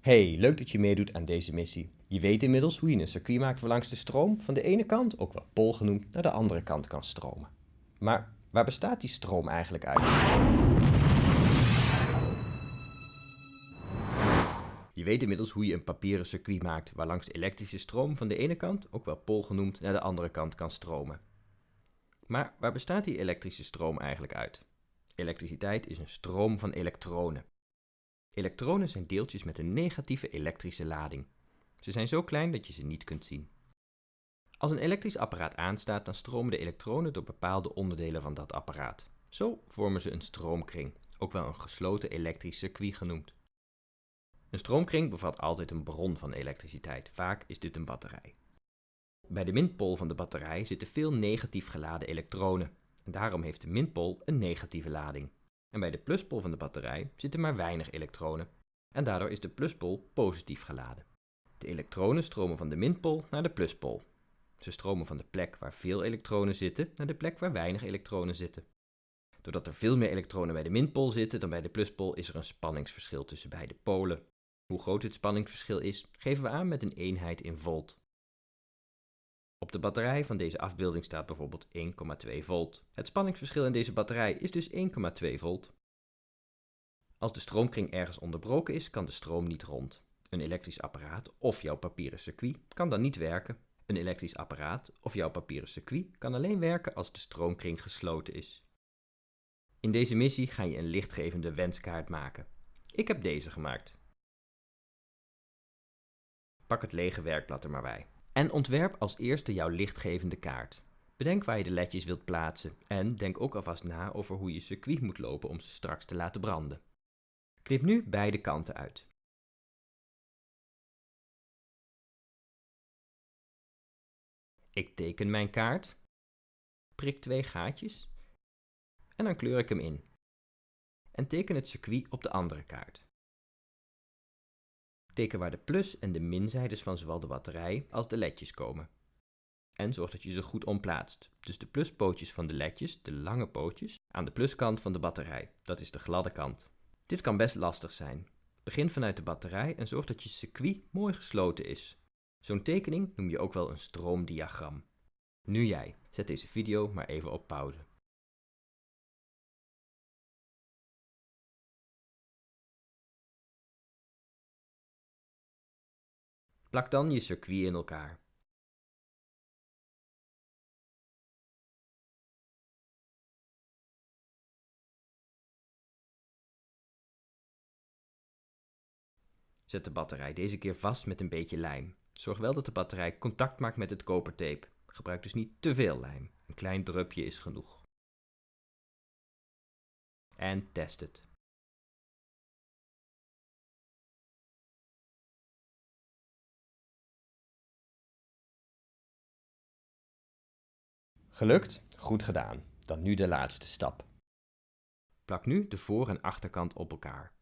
Hey, leuk dat je meedoet aan deze missie. Je weet inmiddels hoe je een circuit maakt waarlangs de stroom van de ene kant, ook wel pol genoemd, naar de andere kant kan stromen. Maar waar bestaat die stroom eigenlijk uit? Je weet inmiddels hoe je een papieren circuit maakt waarlangs de elektrische stroom van de ene kant, ook wel pol genoemd, naar de andere kant kan stromen. Maar waar bestaat die elektrische stroom eigenlijk uit? Elektriciteit is een stroom van elektronen. Elektronen zijn deeltjes met een negatieve elektrische lading. Ze zijn zo klein dat je ze niet kunt zien. Als een elektrisch apparaat aanstaat, dan stromen de elektronen door bepaalde onderdelen van dat apparaat. Zo vormen ze een stroomkring, ook wel een gesloten elektrisch circuit genoemd. Een stroomkring bevat altijd een bron van elektriciteit, vaak is dit een batterij. Bij de minpool van de batterij zitten veel negatief geladen elektronen en daarom heeft de minpool een negatieve lading. En bij de pluspol van de batterij zitten maar weinig elektronen en daardoor is de pluspol positief geladen. De elektronen stromen van de minpool naar de pluspol. Ze stromen van de plek waar veel elektronen zitten naar de plek waar weinig elektronen zitten. Doordat er veel meer elektronen bij de minpool zitten dan bij de pluspol is er een spanningsverschil tussen beide polen. Hoe groot dit spanningsverschil is, geven we aan met een eenheid in volt. Op de batterij van deze afbeelding staat bijvoorbeeld 1,2 volt. Het spanningsverschil in deze batterij is dus 1,2 volt. Als de stroomkring ergens onderbroken is, kan de stroom niet rond. Een elektrisch apparaat of jouw papieren circuit kan dan niet werken. Een elektrisch apparaat of jouw papieren circuit kan alleen werken als de stroomkring gesloten is. In deze missie ga je een lichtgevende wenskaart maken. Ik heb deze gemaakt. Pak het lege werkblad er maar bij. En ontwerp als eerste jouw lichtgevende kaart. Bedenk waar je de ledjes wilt plaatsen en denk ook alvast na over hoe je circuit moet lopen om ze straks te laten branden. Knip nu beide kanten uit. Ik teken mijn kaart, prik twee gaatjes en dan kleur ik hem in. En teken het circuit op de andere kaart. Teken waar de plus- en de minzijdes van zowel de batterij als de ledjes komen. En zorg dat je ze goed omplaatst. Dus de pluspootjes van de ledjes, de lange pootjes, aan de pluskant van de batterij. Dat is de gladde kant. Dit kan best lastig zijn. Begin vanuit de batterij en zorg dat je circuit mooi gesloten is. Zo'n tekening noem je ook wel een stroomdiagram. Nu jij. Zet deze video maar even op pauze. Plak dan je circuit in elkaar. Zet de batterij deze keer vast met een beetje lijm. Zorg wel dat de batterij contact maakt met het kopertape. Gebruik dus niet te veel lijm. Een klein drupje is genoeg. En test het. Gelukt? Goed gedaan. Dan nu de laatste stap. Plak nu de voor- en achterkant op elkaar.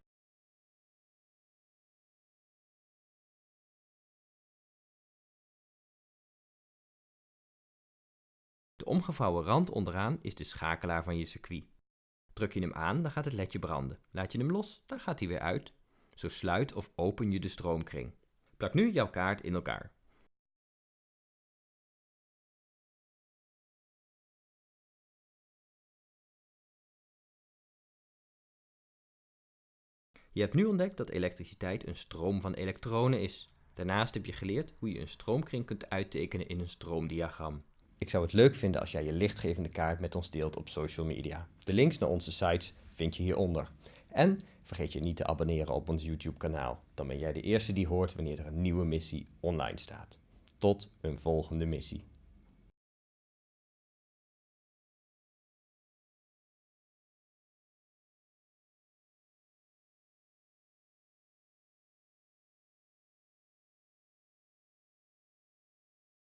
De omgevouwen rand onderaan is de schakelaar van je circuit. Druk je hem aan, dan gaat het ledje branden. Laat je hem los, dan gaat hij weer uit. Zo sluit of open je de stroomkring. Plak nu jouw kaart in elkaar. Je hebt nu ontdekt dat elektriciteit een stroom van elektronen is. Daarnaast heb je geleerd hoe je een stroomkring kunt uittekenen in een stroomdiagram. Ik zou het leuk vinden als jij je lichtgevende kaart met ons deelt op social media. De links naar onze sites vind je hieronder. En vergeet je niet te abonneren op ons YouTube kanaal. Dan ben jij de eerste die hoort wanneer er een nieuwe missie online staat. Tot een volgende missie.